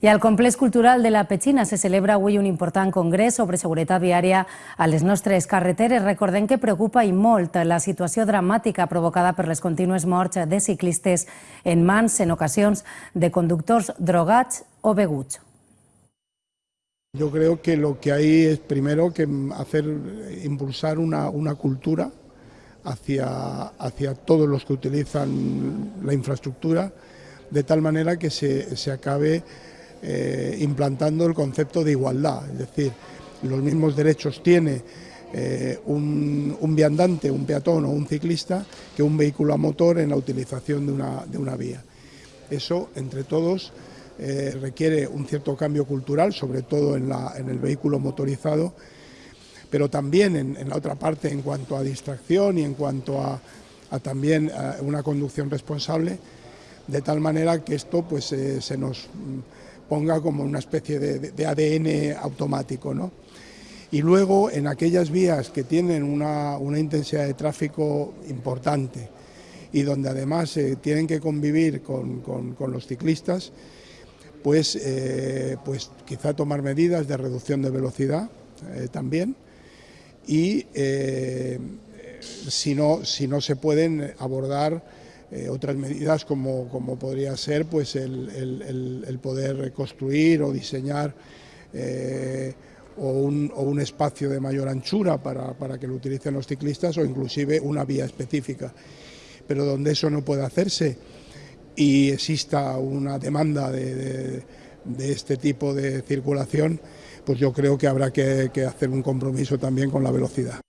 I al Complex Cultural de la Petxina se celebra avui un important congrés sobre seguretat viària a les nostres carreteres. Recordem que preocupa i molt la situació dramàtica provocada per les contínues morts de ciclistes en mans, en ocasions, de conductors drogats o beguts. Yo creo que lo que hay es primero que hacer, impulsar una, una cultura hacia, hacia todos los que utilizan la infraestructura, de tal manera que se, se acabe eh, implantando el concepto de igualdad, es decir, los mismos derechos tiene eh, un, un, viandante, un peatón o un ciclista que un vehículo a motor en la utilización de una, de una vía. Eso, entre todos, eh, requiere un cierto cambio cultural, sobre todo en, la, en el vehículo motorizado, pero también en, la otra parte en cuanto a distracción y en cuanto a, también una conducción responsable, de tal manera que esto pues, se nos ponga como una especie de, ADN automático. ¿no? Y luego en aquellas vías que tienen una, intensidad de tráfico importante y donde además eh, tienen que convivir con, los ciclistas, pues, eh, pues quizá tomar medidas de reducción de velocidad eh, también y si, no, si no se pueden abordar eh, otras medidas como, como, podría ser pues el, el, poder construir o diseñar eh, o, un, o, un, espacio de mayor anchura para, para, que lo utilicen los ciclistas o inclusive una vía específica. Pero donde eso no puede hacerse y exista una demanda de, de, este tipo de circulación, pues yo creo que habrá que hacer un compromiso también con la velocidad.